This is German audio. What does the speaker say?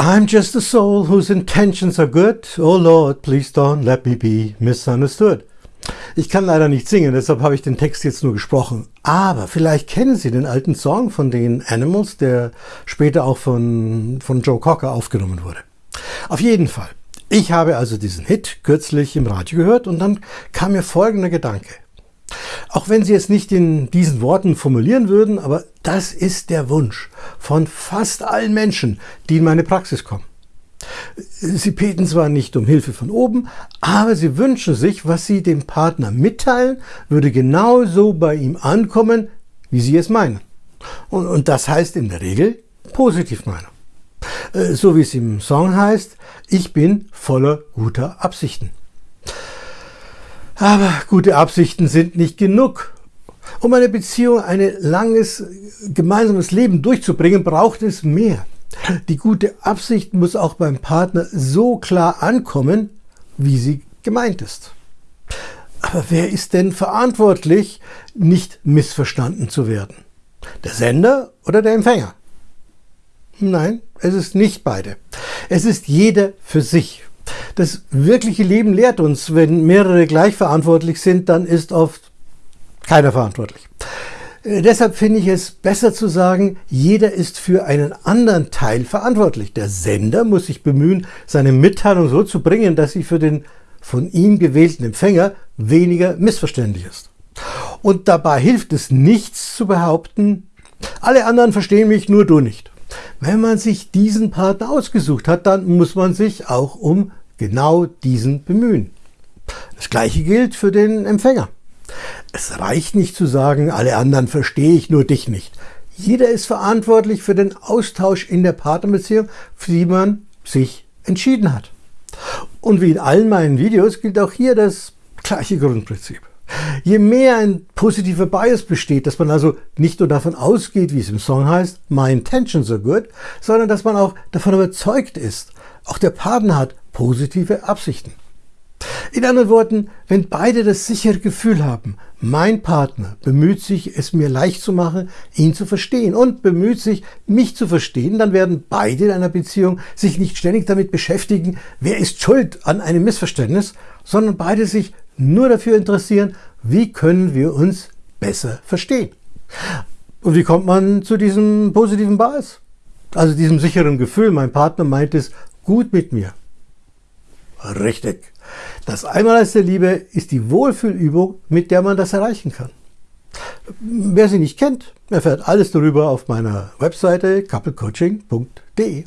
I'm just a soul whose intentions are good. Oh Lord, please don't let me be misunderstood. Ich kann leider nicht singen, deshalb habe ich den Text jetzt nur gesprochen. Aber vielleicht kennen Sie den alten Song von den Animals, der später auch von, von Joe Cocker aufgenommen wurde. Auf jeden Fall. Ich habe also diesen Hit kürzlich im Radio gehört und dann kam mir folgender Gedanke. Auch wenn Sie es nicht in diesen Worten formulieren würden, aber das ist der Wunsch von fast allen Menschen, die in meine Praxis kommen. Sie beten zwar nicht um Hilfe von oben, aber sie wünschen sich, was sie dem Partner mitteilen, würde genauso bei ihm ankommen, wie sie es meinen. Und, und das heißt in der Regel positiv meinen. Äh, so wie es im Song heißt, ich bin voller guter Absichten. Aber gute Absichten sind nicht genug. Um eine Beziehung, ein langes gemeinsames Leben durchzubringen, braucht es mehr. Die gute Absicht muss auch beim Partner so klar ankommen, wie sie gemeint ist. Aber wer ist denn verantwortlich, nicht missverstanden zu werden? Der Sender oder der Empfänger? Nein, es ist nicht beide. Es ist jeder für sich. Das wirkliche Leben lehrt uns, wenn mehrere gleich verantwortlich sind, dann ist oft keiner verantwortlich. Äh, deshalb finde ich es besser zu sagen, jeder ist für einen anderen Teil verantwortlich. Der Sender muss sich bemühen, seine Mitteilung so zu bringen, dass sie für den von ihm gewählten Empfänger weniger missverständlich ist. Und dabei hilft es nichts zu behaupten, alle anderen verstehen mich, nur du nicht. Wenn man sich diesen Partner ausgesucht hat, dann muss man sich auch um genau diesen bemühen. Das gleiche gilt für den Empfänger. Es reicht nicht zu sagen, alle anderen verstehe ich, nur dich nicht. Jeder ist verantwortlich für den Austausch in der Partnerbeziehung, für die man sich entschieden hat. Und wie in allen meinen Videos gilt auch hier das gleiche Grundprinzip. Je mehr ein positiver Bias besteht, dass man also nicht nur davon ausgeht, wie es im Song heißt, my intentions are good, sondern dass man auch davon überzeugt ist, auch der Partner hat positive Absichten. In anderen Worten, wenn beide das sichere Gefühl haben, mein Partner bemüht sich, es mir leicht zu machen, ihn zu verstehen und bemüht sich, mich zu verstehen, dann werden beide in einer Beziehung sich nicht ständig damit beschäftigen, wer ist schuld an einem Missverständnis, sondern beide sich nur dafür interessieren, wie können wir uns besser verstehen. Und wie kommt man zu diesem positiven Bias? Also diesem sicheren Gefühl, mein Partner meint es gut mit mir. Richtig. Das Einmaleins der Liebe ist die Wohlfühlübung, mit der man das erreichen kann. Wer sie nicht kennt, erfährt alles darüber auf meiner Webseite couplecoaching.de.